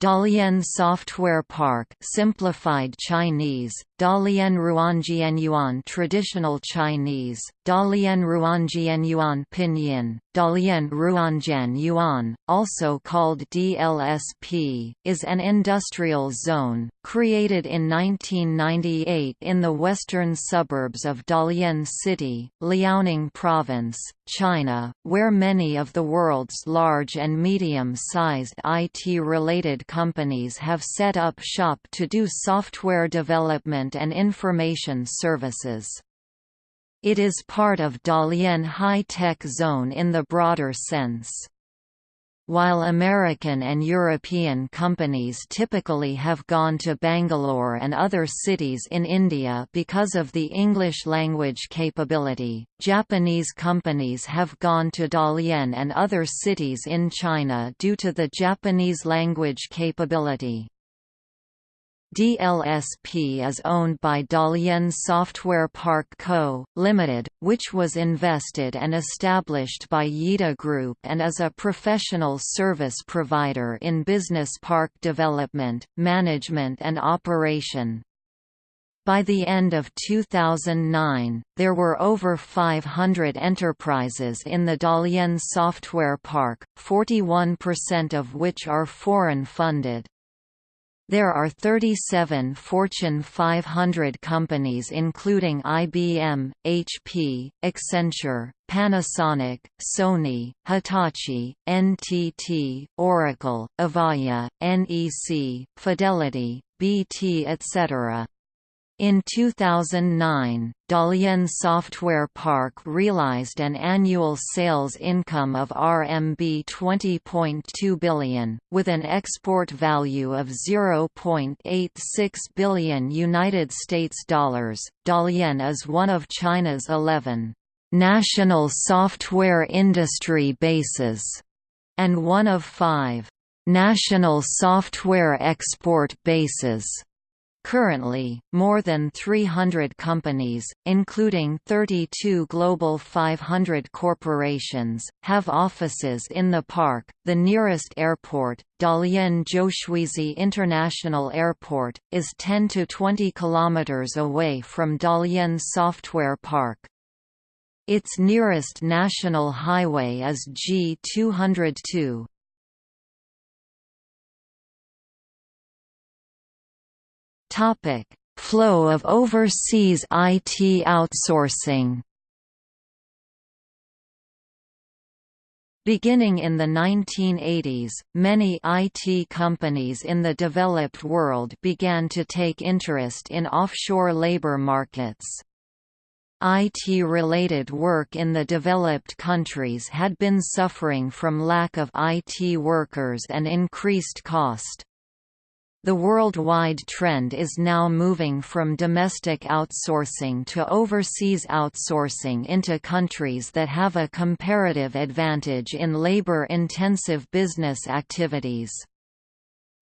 Dalian Software Park simplified Chinese, Dalian Ruanjianyuan Traditional Chinese, Dalian Ruanjianyuan Pinyin, Dalian Ruanjian Yuan, also called DLSP, is an industrial zone, created in 1998 in the western suburbs of Dalian City, Liaoning Province, China, where many of the world's large and medium-sized IT-related companies have set up shop to do software development and information services. It is part of Dalian High Tech Zone in the broader sense. While American and European companies typically have gone to Bangalore and other cities in India because of the English language capability, Japanese companies have gone to Dalian and other cities in China due to the Japanese language capability. DLSP is owned by Dalian Software Park Co., Limited, which was invested and established by Yida Group and is a professional service provider in business park development, management and operation. By the end of 2009, there were over 500 enterprises in the Dalian Software Park, 41% of which are foreign-funded. There are 37 Fortune 500 companies including IBM, HP, Accenture, Panasonic, Sony, Hitachi, NTT, Oracle, Avaya, NEC, Fidelity, BT etc. In 2009, Dalian Software Park realized an annual sales income of RMB 20.2 billion, with an export value of 0.86 billion United States dollars. Dalian is one of China's 11 national software industry bases and one of five national software export bases. Currently, more than 300 companies, including 32 Global 500 corporations, have offices in the park. The nearest airport, Dalian Zhoushuizi International Airport, is 10 to 20 kilometers away from Dalian Software Park. Its nearest national highway is G202. Topic: Flow of overseas IT outsourcing. Beginning in the 1980s, many IT companies in the developed world began to take interest in offshore labor markets. IT-related work in the developed countries had been suffering from lack of IT workers and increased cost. The worldwide trend is now moving from domestic outsourcing to overseas outsourcing into countries that have a comparative advantage in labor-intensive business activities.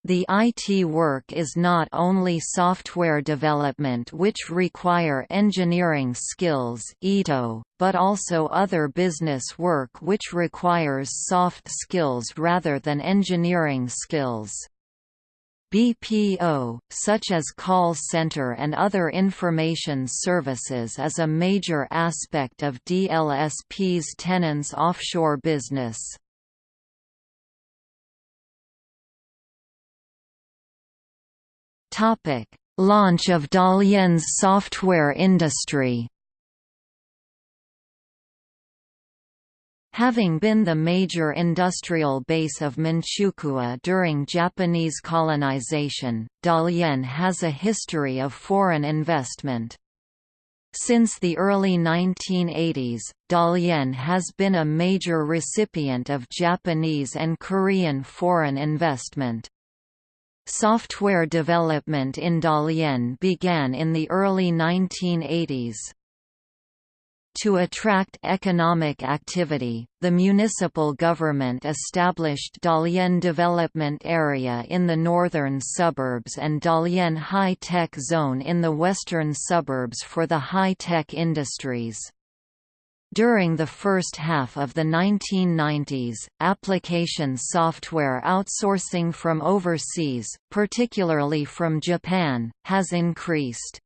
The IT work is not only software development which require engineering skills but also other business work which requires soft skills rather than engineering skills. BPO, such as call center and other information services is a major aspect of DLSP's tenants' offshore business. Launch of Dalian's software industry Having been the major industrial base of Manchukuo during Japanese colonization, Dalian has a history of foreign investment. Since the early 1980s, Dalian has been a major recipient of Japanese and Korean foreign investment. Software development in Dalian began in the early 1980s. To attract economic activity, the municipal government established Dalian Development Area in the northern suburbs and Dalian High Tech Zone in the western suburbs for the high-tech industries. During the first half of the 1990s, application software outsourcing from overseas, particularly from Japan, has increased.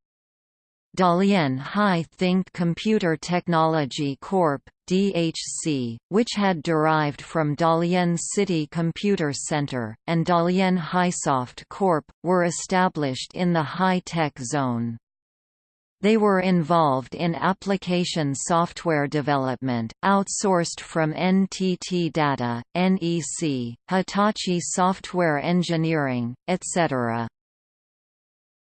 Dalian High Think Computer Technology Corp. DHC, which had derived from Dalian City Computer Center, and Dalian Highsoft Corp., were established in the high-tech zone. They were involved in application software development, outsourced from NTT Data, NEC, Hitachi Software Engineering, etc.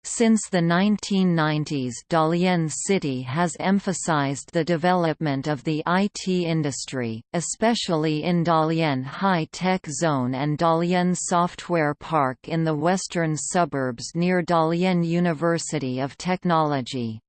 Since the 1990s Dalian City has emphasized the development of the IT industry, especially in Dalian High Tech Zone and Dalian Software Park in the western suburbs near Dalian University of Technology.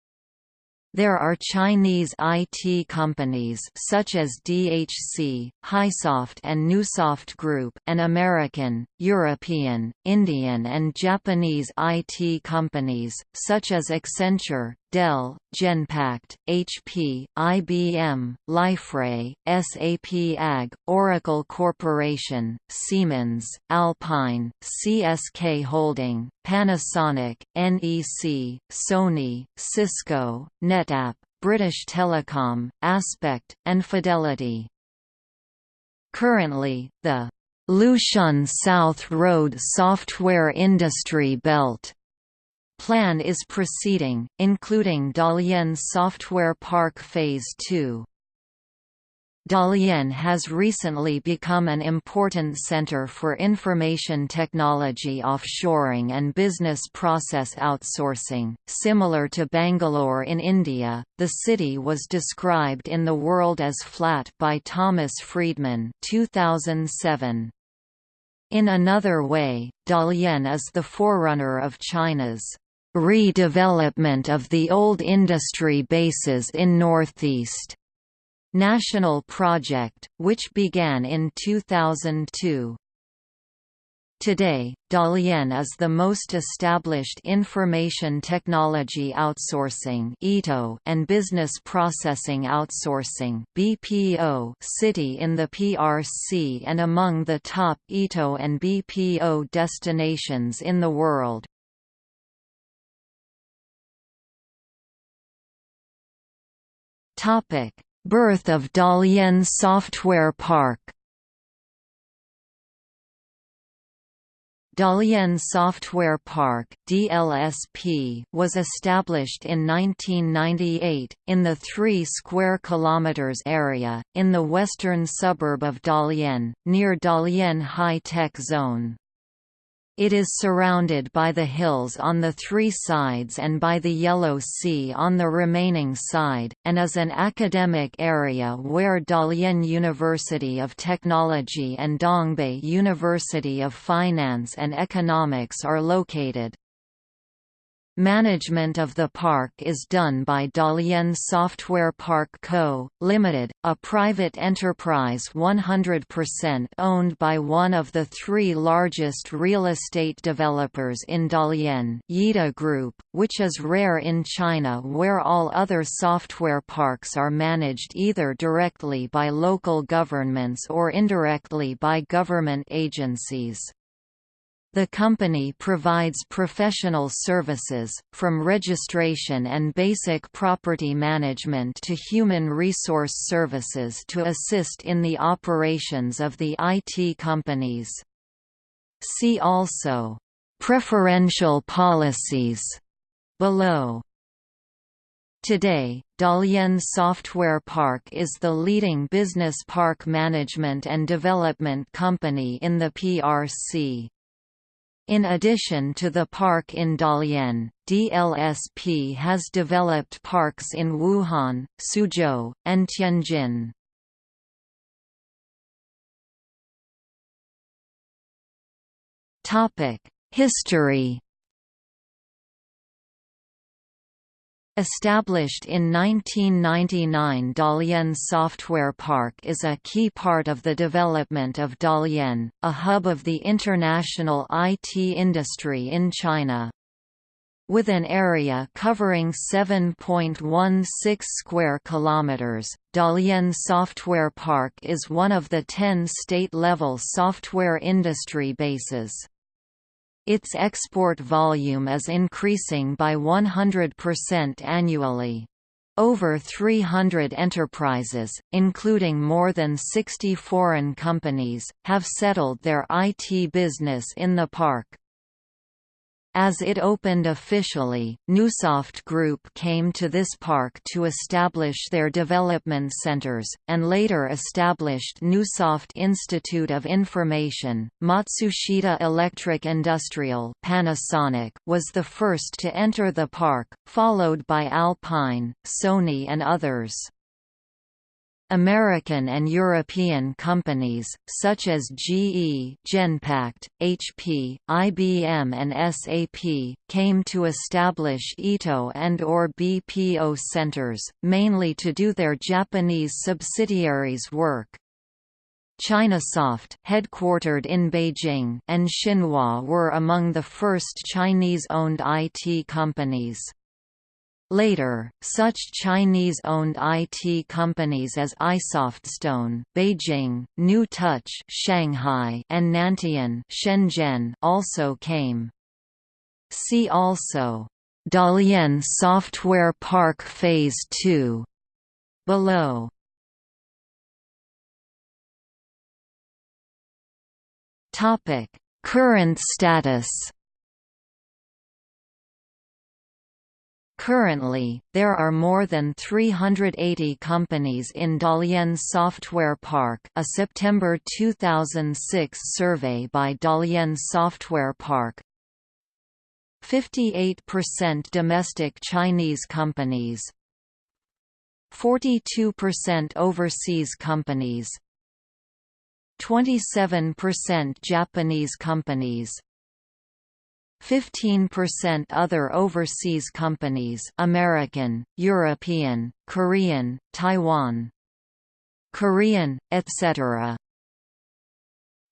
There are Chinese IT companies such as DHC, Hisoft and Neusoft Group and American, European, Indian and Japanese IT companies, such as Accenture, Dell, Genpact, HP, IBM, Liferay, SAP AG, Oracle Corporation, Siemens, Alpine, CSK Holding, Panasonic, NEC, Sony, Cisco, NetApp, British Telecom, Aspect, and Fidelity. Currently, the Lushun South Road Software Industry Belt Plan is proceeding, including Dalian Software Park Phase 2. Dalian has recently become an important center for information technology offshoring and business process outsourcing. Similar to Bangalore in India, the city was described in The World Is Flat by Thomas Friedman 2007. In another way, Dalian is the forerunner of China's redevelopment of the old industry bases in Northeast National Project, which began in 2002. Today, Dalian is the most established information technology outsourcing and business processing outsourcing (BPO) city in the PRC and among the top ITO and BPO destinations in the world. Topic: Birth of Dalian Software Park. Dalian Software Park (DLSP) was established in 1998 in the 3 square kilometers area in the western suburb of Dalian, near Dalian High Tech Zone. It is surrounded by the hills on the three sides and by the Yellow Sea on the remaining side, and is an academic area where Dalian University of Technology and Dongbei University of Finance and Economics are located. Management of the park is done by Dalian Software Park Co., Ltd., a private enterprise 100% owned by one of the three largest real estate developers in Dalian Yida Group, which is rare in China where all other software parks are managed either directly by local governments or indirectly by government agencies. The company provides professional services, from registration and basic property management to human resource services to assist in the operations of the IT companies. See also, "...preferential policies", below. Today, Dalian Software Park is the leading business park management and development company in the PRC. In addition to the park in Dalian, DLSP has developed parks in Wuhan, Suzhou, and Tianjin. History Established in 1999 Dalian Software Park is a key part of the development of Dalian, a hub of the international IT industry in China. With an area covering 7.16 square kilometers, Dalian Software Park is one of the 10 state-level software industry bases. Its export volume is increasing by 100% annually. Over 300 enterprises, including more than 60 foreign companies, have settled their IT business in the park. As it opened officially, Neusoft Group came to this park to establish their development centers, and later established Neusoft Institute of Information. Matsushita Electric Industrial Panasonic was the first to enter the park, followed by Alpine, Sony and others. American and European companies, such as GE Genpact, HP, IBM and SAP, came to establish ITO and or BPO centers, mainly to do their Japanese subsidiaries' work. Chinasoft headquartered in Beijing and Shinhua were among the first Chinese-owned IT companies. Later, such Chinese-owned IT companies as iSoftStone, Beijing, New Touch, Shanghai, and Nantian, Shenzhen also came. See also Dalian Software Park Phase 2 below. Topic: Current status Currently, there are more than 380 companies in Dalian Software Park a September 2006 survey by Dalian Software Park. 58% domestic Chinese companies. 42% overseas companies. 27% Japanese companies 15% other overseas companies American, European, Korean, Taiwan, Korean, etc.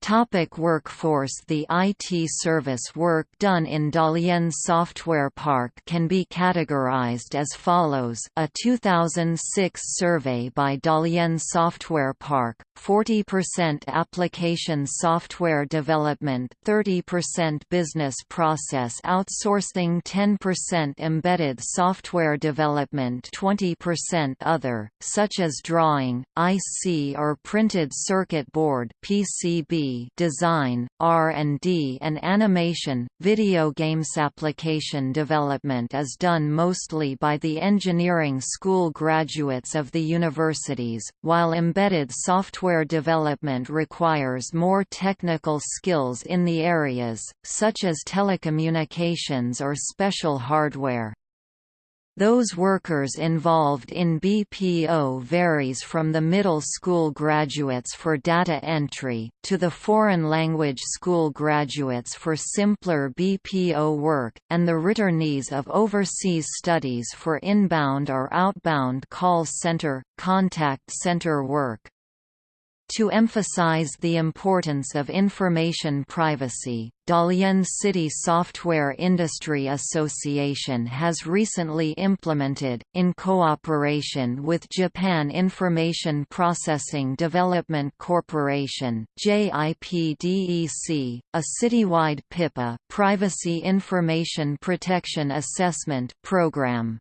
Topic workforce. The IT service work done in Dalian Software Park can be categorized as follows. A 2006 survey by Dalian Software Park, 40% application software development 30% business process outsourcing 10% embedded software development 20% other, such as drawing, IC or printed circuit board PCB design, R&D and animation. Video games application development is done mostly by the engineering school graduates of the universities, while embedded software development requires more technical skills in the areas, such as telecommunications or special hardware. Those workers involved in BPO varies from the middle school graduates for data entry, to the foreign language school graduates for simpler BPO work, and the returnees of overseas studies for inbound or outbound call center, contact center work. To emphasize the importance of information privacy, Dalian City Software Industry Association has recently implemented, in cooperation with Japan Information Processing Development Corporation JIPDEC, a citywide PIPA Privacy Information Protection Assessment program.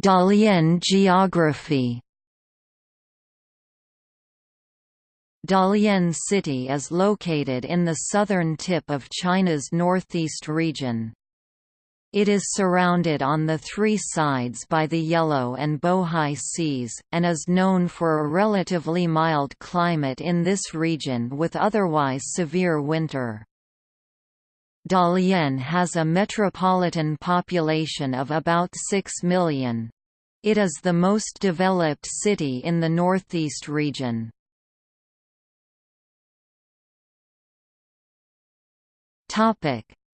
Dalian geography. Dalian City is located in the southern tip of China's northeast region. It is surrounded on the three sides by the Yellow and Bohai Seas, and is known for a relatively mild climate in this region with otherwise severe winter. Dalian has a metropolitan population of about 6 million. It is the most developed city in the northeast region.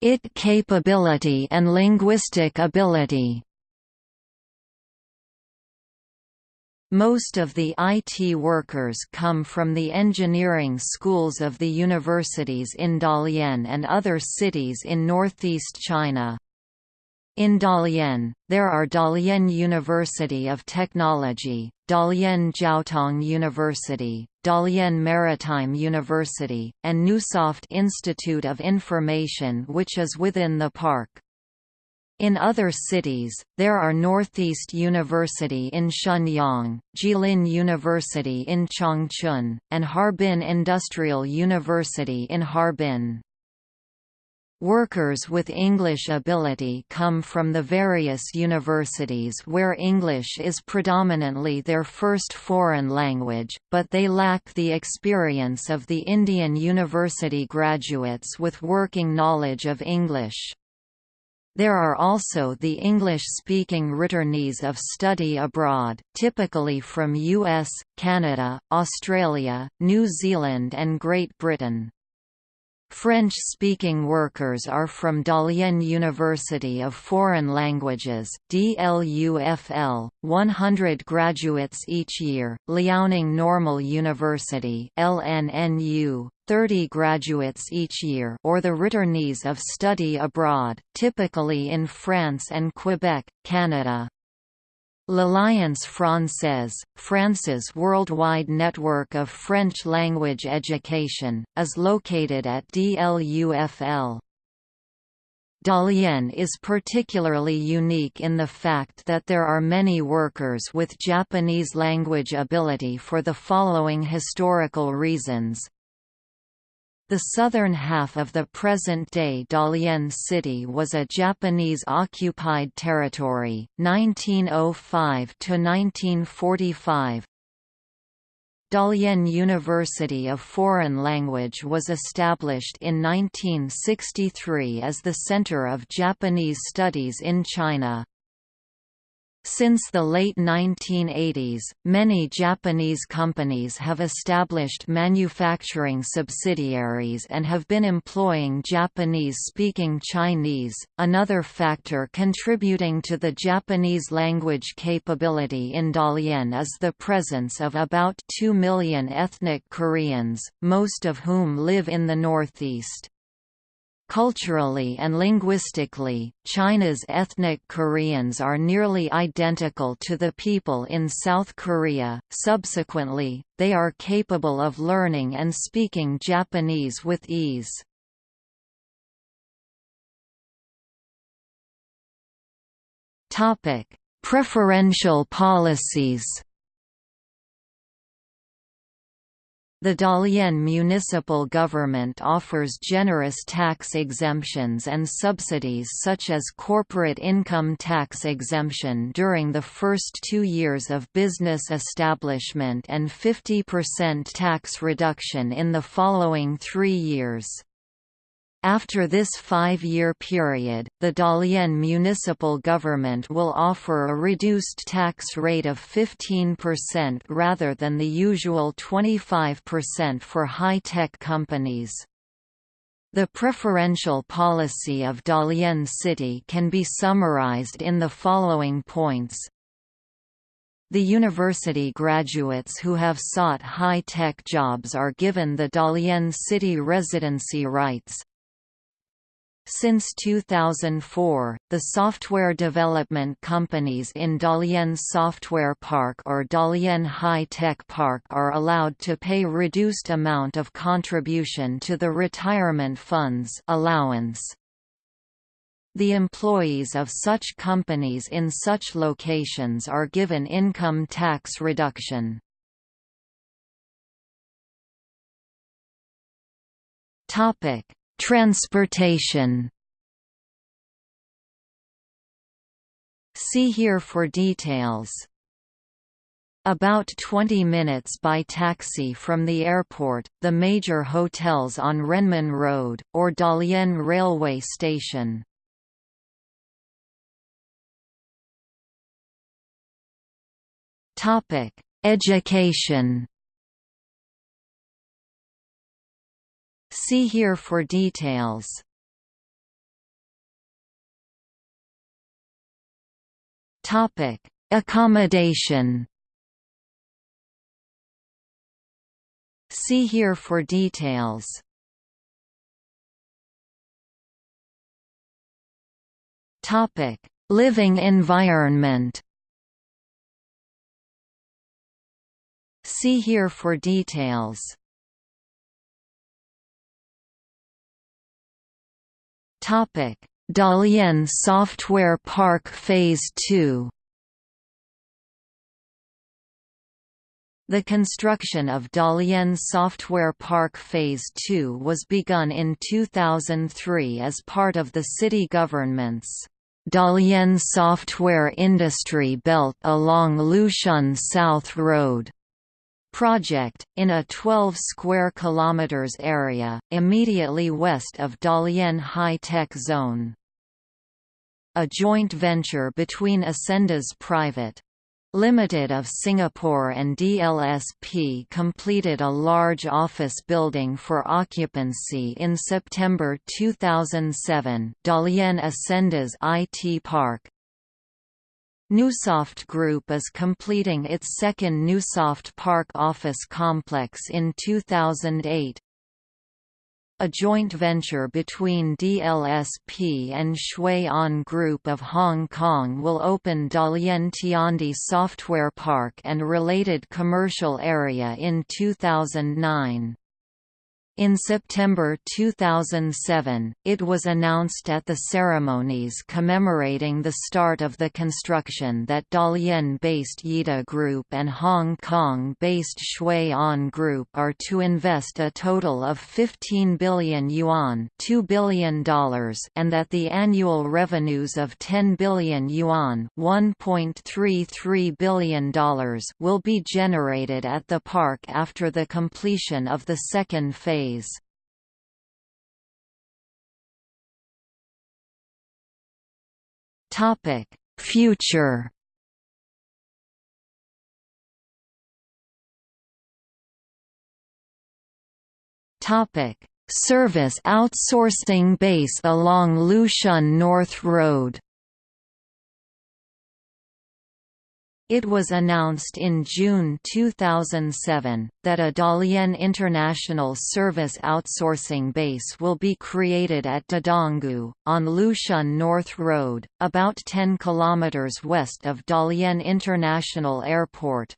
IT capability and linguistic ability Most of the IT workers come from the engineering schools of the universities in Dalian and other cities in northeast China. In Dalian, there are Dalian University of Technology, Dalian Jiaotong University, Dalian Maritime University, and Neusoft Institute of Information which is within the park. In other cities, there are Northeast University in Shenyang, Jilin University in Changchun, and Harbin Industrial University in Harbin. Workers with English ability come from the various universities where English is predominantly their first foreign language, but they lack the experience of the Indian university graduates with working knowledge of English. There are also the English-speaking returnees of study abroad, typically from US, Canada, Australia, New Zealand and Great Britain. French-speaking workers are from Dalian University of Foreign Languages DLUFL, 100 graduates each year, Liaoning Normal University LNNU, 30 graduates each year or the returnees of study abroad, typically in France and Quebec, Canada. L'Alliance Française, France's worldwide network of French language education, is located at DLUFL. Dalian is particularly unique in the fact that there are many workers with Japanese language ability for the following historical reasons. The southern half of the present-day Dalian city was a Japanese-occupied territory, 1905–1945. Dalian University of Foreign Language was established in 1963 as the center of Japanese studies in China. Since the late 1980s, many Japanese companies have established manufacturing subsidiaries and have been employing Japanese-speaking Chinese. Another factor contributing to the Japanese language capability in Dalian is the presence of about 2 million ethnic Koreans, most of whom live in the northeast. Culturally and linguistically, China's ethnic Koreans are nearly identical to the people in South Korea. Subsequently, they are capable of learning and speaking Japanese with ease. Topic: Preferential policies. The Dalian municipal government offers generous tax exemptions and subsidies such as corporate income tax exemption during the first two years of business establishment and 50% tax reduction in the following three years. After this five-year period, the Dalian municipal government will offer a reduced tax rate of 15% rather than the usual 25% for high-tech companies. The preferential policy of Dalian City can be summarized in the following points. The university graduates who have sought high-tech jobs are given the Dalian City residency rights, since 2004, the software development companies in Dalian Software Park or Dalian High Tech Park are allowed to pay reduced amount of contribution to the retirement funds allowance. The employees of such companies in such locations are given income tax reduction. Topic Transportation See here for details. About 20 minutes by taxi from the airport, the major hotels on Renmin Road, or Dalian railway station. Topic Education See here for details. Topic: Accommodation. See here for details. Topic: Living environment. See here for details. Topic: Dalian Software Park Phase 2. The construction of Dalian Software Park Phase 2 was begun in 2003 as part of the city government's Dalian Software Industry Belt along Lushun South Road project, in a 12 square kilometers area, immediately west of Dalian High Tech Zone. A joint venture between Ascendas Private Limited of Singapore and DLSP completed a large office building for occupancy in September 2007 Dalian Ascendas IT Park, Neusoft Group is completing its second Neusoft Park office complex in 2008. A joint venture between DLSP and Shui On Group of Hong Kong will open Dalian Tiandi Software Park and related commercial area in 2009. In September 2007, it was announced at the ceremonies commemorating the start of the construction that Dalian-based Yida Group and Hong Kong-based Shui On Group are to invest a total of 15 billion yuan $2 billion and that the annual revenues of 10 billion yuan $1.33 billion will be generated at the park after the completion of the second phase phase. Topic: Future. Topic: Service outsourcing base along Lushun North Road. It was announced in June 2007, that a Dalian International Service Outsourcing Base will be created at Dadonggu, on Lushun North Road, about 10 km west of Dalian International Airport.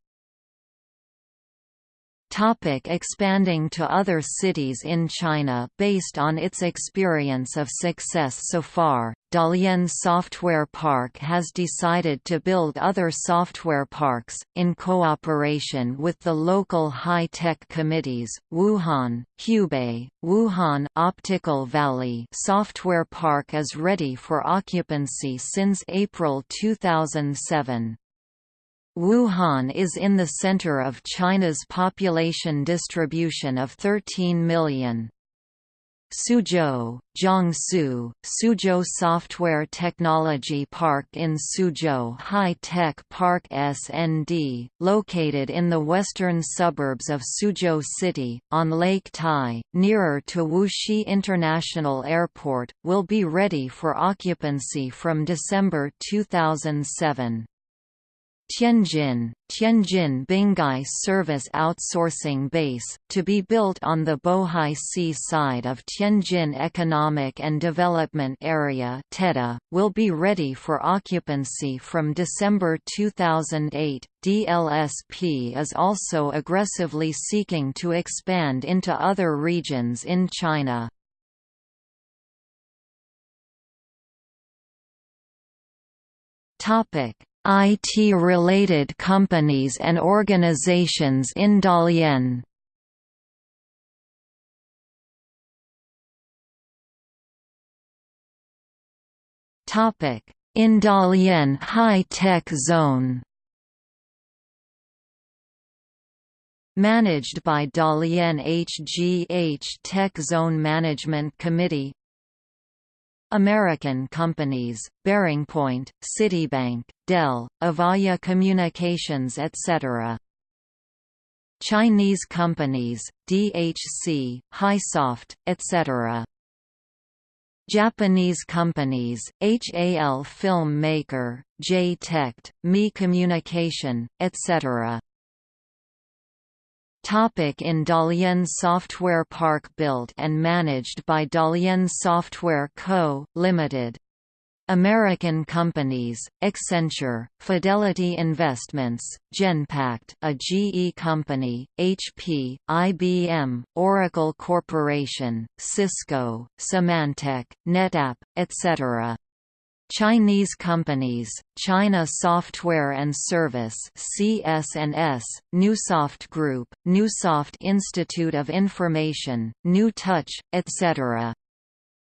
Topic expanding to other cities in China Based on its experience of success so far, Dalian Software Park has decided to build other software parks, in cooperation with the local high-tech committees, Wuhan, Hubei, Wuhan Optical Valley Software Park is ready for occupancy since April 2007. Wuhan is in the center of China's population distribution of 13 million. Suzhou, Jiangsu, Suzhou Software Technology Park in Suzhou High-Tech Park SND, located in the western suburbs of Suzhou City, on Lake Tai, nearer to Wuxi International Airport, will be ready for occupancy from December 2007. Tianjin, Tianjin Binhai Service Outsourcing Base, to be built on the Bohai Sea side of Tianjin Economic and Development Area TEDA, will be ready for occupancy from December 2008. DLSP is also aggressively seeking to expand into other regions in China. Topic IT-related companies and organizations in Dalian. In Dalian High-Tech Zone. Managed by Dalian HGH Tech Zone Management Committee American companies, BearingPoint, Citibank, Dell, Avaya Communications etc. Chinese companies, DHC, Hisoft, etc. Japanese companies, HAL Film Maker, J-Tect, Mi Communication, etc. Topic in Dalian Software Park built and managed by Dalian Software Co., Ltd. American companies, Accenture, Fidelity Investments, Genpact a GE company, HP, IBM, Oracle Corporation, Cisco, Symantec, NetApp, etc. Chinese companies, China Software and Service (CS&S), Neusoft Group, Neusoft Institute of Information, New Touch, etc.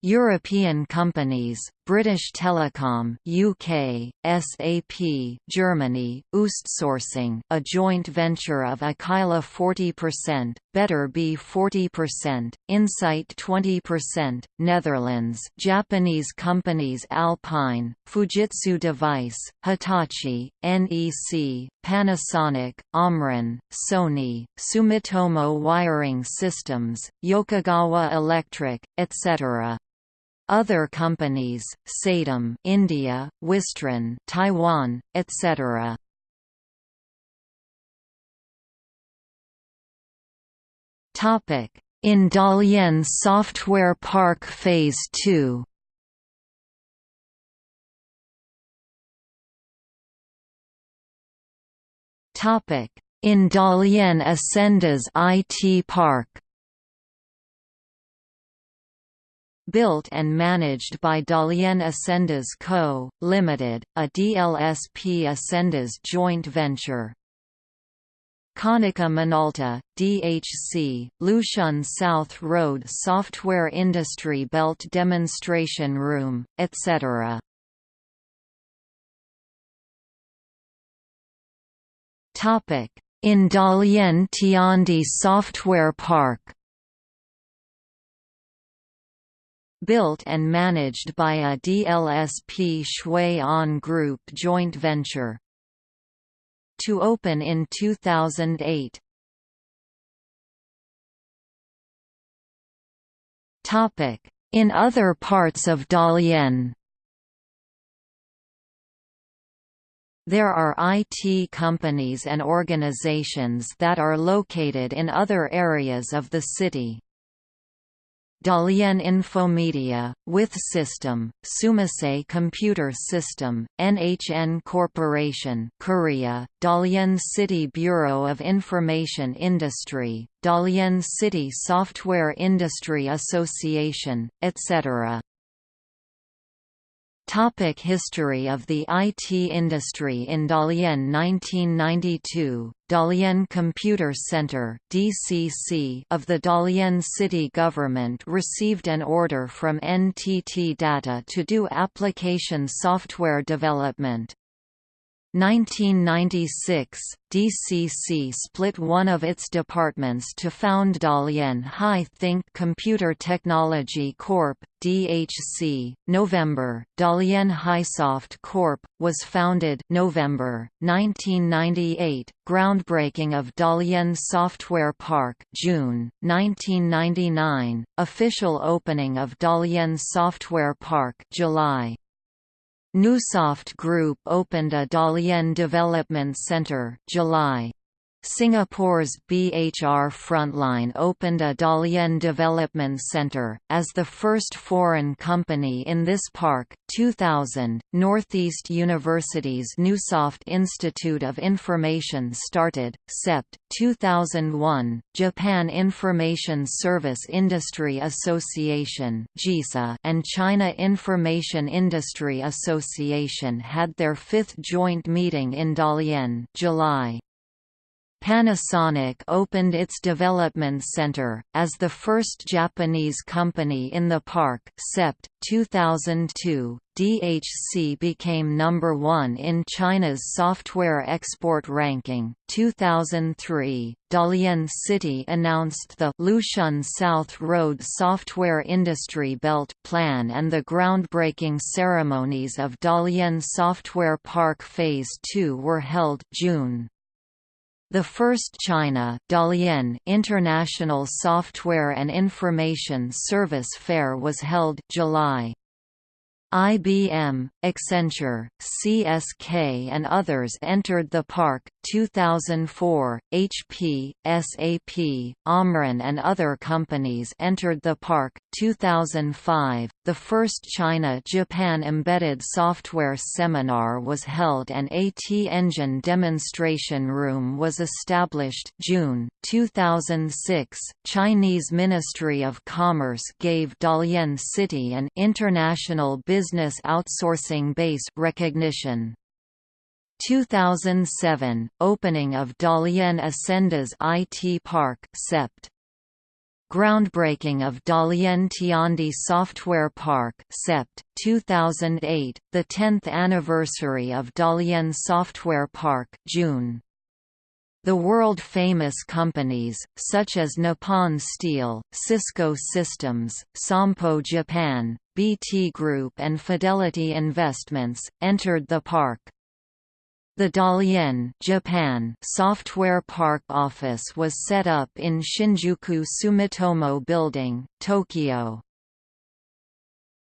European companies, British Telecom UK, SAP Germany, Oostsourcing a joint venture of Aquila 40%, Better Be 40%, Insight 20%, Netherlands Japanese companies Alpine, Fujitsu Device, Hitachi, NEC, Panasonic, Omron, Sony, Sumitomo Wiring Systems, Yokogawa Electric, etc. Other companies, Satyam India, Wistron Taiwan, etc. Topic: In Dalian Software Park Phase 2. Topic: In Dalian Ascendas IT Park. Built and managed by Dalian Ascendas Co., Ltd., a DLSP Ascendas joint venture. Konica Minolta, DHC, Lushun South Road Software Industry Belt Demonstration Room, etc. In Dalian Tiandi Software Park built and managed by a DLSP Shui On Group joint venture. To open in 2008. In other parts of Dalian There are IT companies and organizations that are located in other areas of the city. Dalian Infomedia, With System, Sumisei Computer System, NHN Corporation Korea, Dalian City Bureau of Information Industry, Dalian City Software Industry Association, etc. Topic history of the IT industry In Dalian 1992, Dalian Computer Center DCC of the Dalian city government received an order from NTT Data to do application software development. 1996, DCC split one of its departments to found Dalian High Think Computer Technology Corp. DHC. November, Dalian Highsoft Corp. was founded November, 1998, groundbreaking of Dalian Software Park June, 1999, official opening of Dalian Software Park July, Neusoft Group opened a Dalian Development Center July. Singapore's BHR Frontline opened a Dalian Development Center, as the first foreign company in this park. 2000, Northeast University's Neusoft Institute of Information started, SEPT. 2001, Japan Information Service Industry Association and China Information Industry Association had their fifth joint meeting in Dalian July. Panasonic opened its development center, as the first Japanese company in the park SEPT, 2002, DHC became number one in China's software export ranking. 2003, Dalian City announced the Lushun South Road Software Industry Belt Plan and the groundbreaking ceremonies of Dalian Software Park Phase 2 were held June. The first China Dalian International Software and Information Service Fair was held July. IBM, Accenture, CSK and others entered the park, 2004, HP, SAP, Omron and other companies entered the park, 2005, the first China-Japan Embedded Software Seminar was held and AT Engine Demonstration Room was established June, 2006, Chinese Ministry of Commerce gave Dalian City an International Business Outsourcing Base recognition. 2007 – Opening of Dalian Ascendas IT Park SEPT. Groundbreaking of Dalian Tiandi Software Park SEPT, 2008, the 10th anniversary of Dalian Software Park June. The world-famous companies, such as Nippon Steel, Cisco Systems, Sompo Japan, BT Group and Fidelity Investments, entered the park. The Dalian Japan Software Park office was set up in Shinjuku Sumitomo Building, Tokyo.